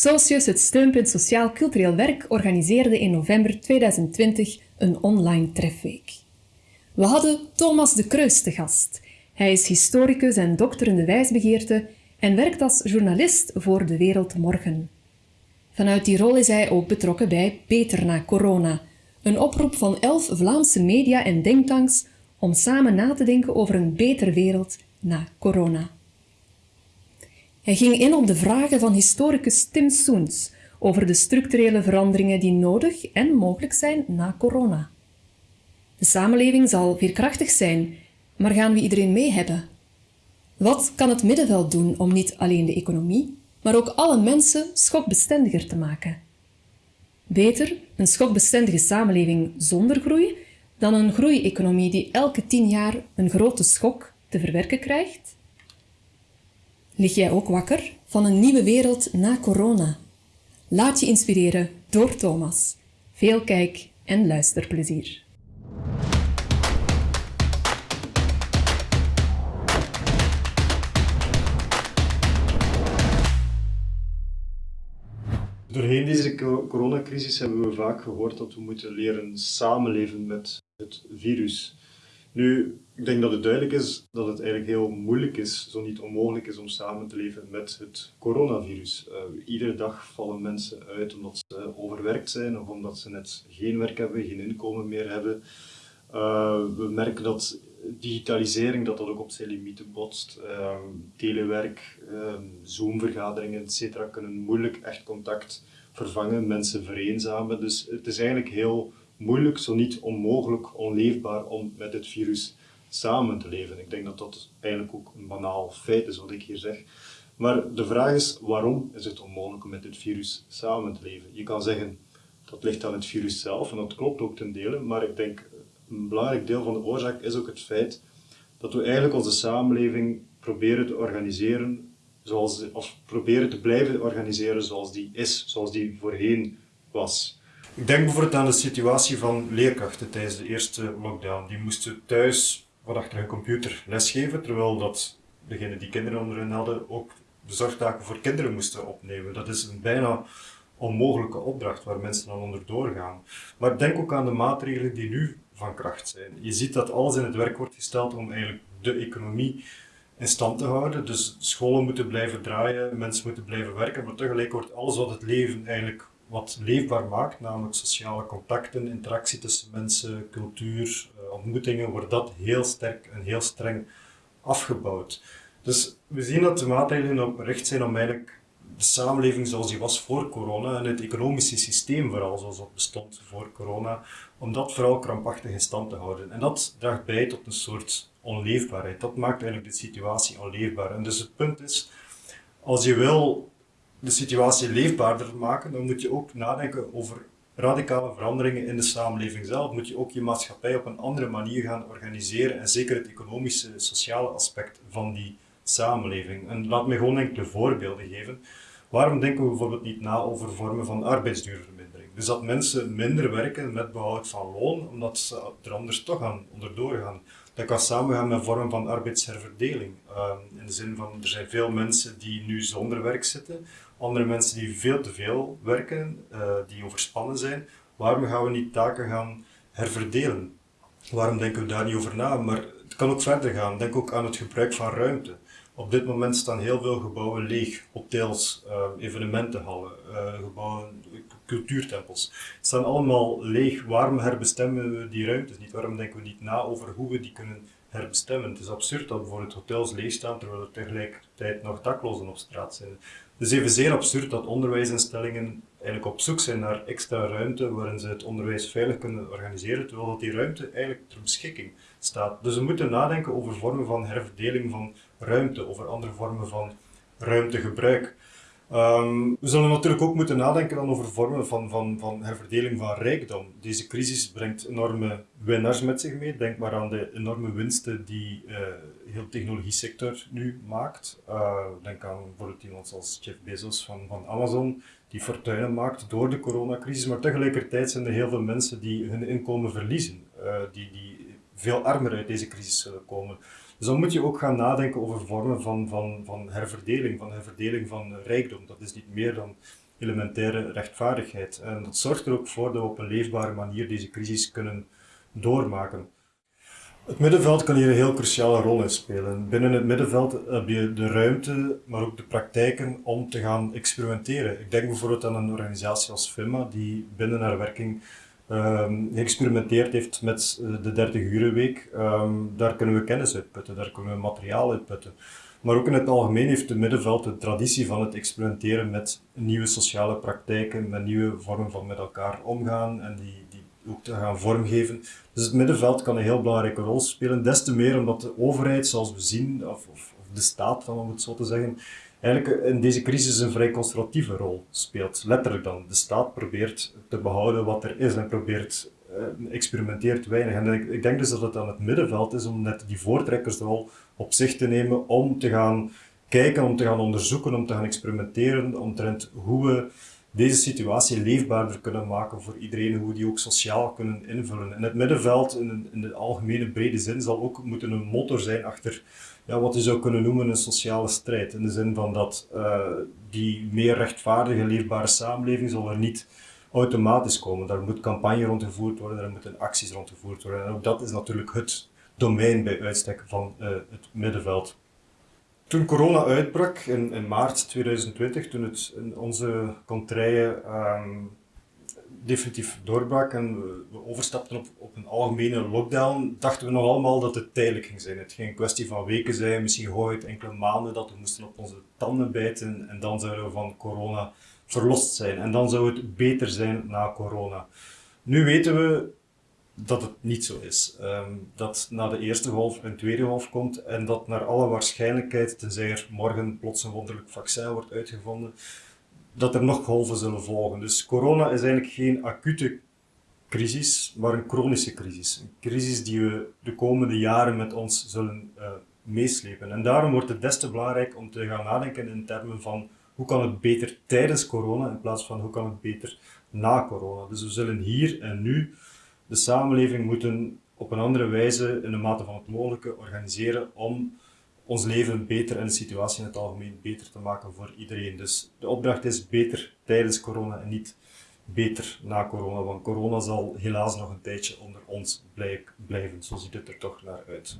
Socius, het steunpunt Sociaal Cultureel Werk, organiseerde in november 2020 een online trefweek. We hadden Thomas de Kreus te gast. Hij is historicus en dokter in de wijsbegeerte en werkt als journalist voor De Wereld Morgen. Vanuit die rol is hij ook betrokken bij Beter na Corona, een oproep van elf Vlaamse media en denktanks om samen na te denken over een betere wereld na corona. Hij ging in op de vragen van historicus Tim Soens over de structurele veranderingen die nodig en mogelijk zijn na corona. De samenleving zal veerkrachtig zijn, maar gaan we iedereen mee hebben? Wat kan het middenveld doen om niet alleen de economie, maar ook alle mensen schokbestendiger te maken? Beter een schokbestendige samenleving zonder groei dan een groeieconomie die elke tien jaar een grote schok te verwerken krijgt? Lig jij ook wakker van een nieuwe wereld na corona? Laat je inspireren door Thomas. Veel kijk- en luisterplezier. Doorheen deze coronacrisis hebben we vaak gehoord dat we moeten leren samenleven met het virus. Nu, ik denk dat het duidelijk is dat het eigenlijk heel moeilijk is, zo niet onmogelijk is, om samen te leven met het coronavirus. Uh, iedere dag vallen mensen uit omdat ze overwerkt zijn of omdat ze net geen werk hebben, geen inkomen meer hebben. Uh, we merken dat digitalisering dat dat ook op zijn limieten botst. Uh, telewerk, Zoom-vergaderingen, etc. kunnen moeilijk echt contact vervangen, mensen vereenzamen. Dus het is eigenlijk heel moeilijk, zo niet onmogelijk, onleefbaar om met het virus samen te leven. Ik denk dat dat eigenlijk ook een banaal feit is wat ik hier zeg. Maar de vraag is, waarom is het onmogelijk om met dit virus samen te leven? Je kan zeggen, dat ligt aan het virus zelf, en dat klopt ook ten dele, maar ik denk, een belangrijk deel van de oorzaak is ook het feit dat we eigenlijk onze samenleving proberen te organiseren, zoals, of proberen te blijven organiseren zoals die is, zoals die voorheen was. Ik denk bijvoorbeeld aan de situatie van leerkrachten tijdens de eerste lockdown. Die moesten thuis wat achter hun computer lesgeven, terwijl dat degenen die kinderen onder hen hadden ook de zorgtaken voor kinderen moesten opnemen. Dat is een bijna onmogelijke opdracht waar mensen dan onder doorgaan. Maar denk ook aan de maatregelen die nu van kracht zijn. Je ziet dat alles in het werk wordt gesteld om eigenlijk de economie in stand te houden. Dus scholen moeten blijven draaien, mensen moeten blijven werken, maar tegelijk wordt alles wat het leven eigenlijk wat leefbaar maakt, namelijk sociale contacten, interactie tussen mensen, cultuur, eh, ontmoetingen, wordt dat heel sterk en heel streng afgebouwd. Dus we zien dat de maatregelen op recht zijn om eigenlijk de samenleving zoals die was voor corona en het economische systeem vooral zoals dat bestond voor corona, om dat vooral krampachtig in stand te houden. En dat draagt bij tot een soort onleefbaarheid. Dat maakt eigenlijk de situatie onleefbaar. En dus het punt is, als je wil de situatie leefbaarder maken, dan moet je ook nadenken over radicale veranderingen in de samenleving zelf. Moet je ook je maatschappij op een andere manier gaan organiseren en zeker het economische, sociale aspect van die samenleving. En laat me gewoon enkele voorbeelden geven. Waarom denken we bijvoorbeeld niet na over vormen van arbeidsduurvermindering? Dus dat mensen minder werken met behoud van loon, omdat ze er anders toch aan onderdoor gaan. Dat kan samengaan met vormen van arbeidsherverdeling. Uh, in de zin van, er zijn veel mensen die nu zonder werk zitten, andere mensen die veel te veel werken, uh, die overspannen zijn. Waarom gaan we niet taken gaan herverdelen? Waarom denken we daar niet over na? Maar kan ook verder gaan. Denk ook aan het gebruik van ruimte. Op dit moment staan heel veel gebouwen leeg. Hotels, uh, evenementenhallen, uh, gebouwen, cultuurtempels. staan allemaal leeg. Waarom herbestemmen we die ruimtes niet? Waarom denken we niet na over hoe we die kunnen herbestemmen? Het is absurd dat bijvoorbeeld hotels leeg staan terwijl er tegelijkertijd nog daklozen op straat zijn. Het is evenzeer absurd dat onderwijsinstellingen eigenlijk op zoek zijn naar extra ruimte waarin ze het onderwijs veilig kunnen organiseren, terwijl dat die ruimte eigenlijk ter beschikking staat. Dus we moeten nadenken over vormen van herverdeling van ruimte, over andere vormen van ruimtegebruik. Um, we zullen natuurlijk ook moeten nadenken dan over vormen van, van, van herverdeling van rijkdom. Deze crisis brengt enorme winnaars met zich mee. Denk maar aan de enorme winsten die uh, heel de technologie-sector nu maakt. Uh, denk aan bijvoorbeeld iemand als Jeff Bezos van, van Amazon, die fortuinen maakt door de coronacrisis. Maar tegelijkertijd zijn er heel veel mensen die hun inkomen verliezen, uh, die, die veel armer uit deze crisis zullen komen. Dus dan moet je ook gaan nadenken over vormen van, van, van herverdeling, van herverdeling van rijkdom. Dat is niet meer dan elementaire rechtvaardigheid. En dat zorgt er ook voor dat we op een leefbare manier deze crisis kunnen doormaken. Het middenveld kan hier een heel cruciale rol in spelen. Binnen het middenveld heb je de ruimte, maar ook de praktijken om te gaan experimenteren. Ik denk bijvoorbeeld aan een organisatie als FIMA, die binnen haar werking um, geëxperimenteerd heeft met eh, de 30 urenweek. Um, daar kunnen we kennis uitputten, daar kunnen we materiaal uitputten. Maar ook in het algemeen heeft het middenveld de traditie van het experimenteren met nieuwe sociale praktijken, met nieuwe vormen van met elkaar omgaan en die, die ook te gaan vormgeven. Dus het middenveld kan een heel belangrijke rol spelen, des te meer omdat de overheid, zoals we zien, of, of, of de staat, om het zo te zeggen, eigenlijk in deze crisis een vrij conservatieve rol speelt. Letterlijk dan. De staat probeert te behouden wat er is en probeert, uh, experimenteert weinig. En ik, ik, denk dus dat het aan het middenveld is om net die voortrekkersrol op zich te nemen om te gaan kijken, om te gaan onderzoeken, om te gaan experimenteren omtrent hoe we deze situatie leefbaarder kunnen maken voor iedereen, hoe we die ook sociaal kunnen invullen. En het middenveld, in, in de algemene brede zin, zal ook moeten een motor zijn achter ja, wat je zou kunnen noemen een sociale strijd. In de zin van dat uh, die meer rechtvaardige, leefbare samenleving zal er niet automatisch komen. Daar moet campagne rondgevoerd worden, daar moeten acties rondgevoerd worden. En ook dat is natuurlijk het domein bij uitstek van uh, het middenveld. Toen corona uitbrak in, in, maart 2020, toen het in onze contraien um, definitief doorbrak en we, we overstapten op, op, een algemene lockdown, dachten we nog allemaal dat het tijdelijk ging zijn. Het ging een kwestie van weken zijn, misschien hooguit enkele maanden, dat we moesten op onze tanden bijten en dan zouden we van corona verlost zijn. En dan zou het beter zijn na corona. Nu weten we dat het niet zo is. Um, dat na de eerste golf een tweede golf komt en dat naar alle waarschijnlijkheid, tenzij er morgen plots een wonderlijk vaccin wordt uitgevonden, dat er nog golven zullen volgen. Dus corona is eigenlijk geen acute crisis, maar een chronische crisis. Een crisis die we de komende jaren met ons zullen uh, meeslepen. En daarom wordt het des te belangrijk om te gaan nadenken in termen van hoe kan het beter tijdens corona in plaats van hoe kan het beter na corona. Dus we zullen hier en nu de samenleving moeten op een andere wijze in de mate van het mogelijke organiseren om ons leven beter en de situatie in het algemeen beter te maken voor iedereen. Dus de opdracht is beter tijdens corona en niet beter na corona, want corona zal helaas nog een tijdje onder ons blijven. Zo ziet het er toch naar uit.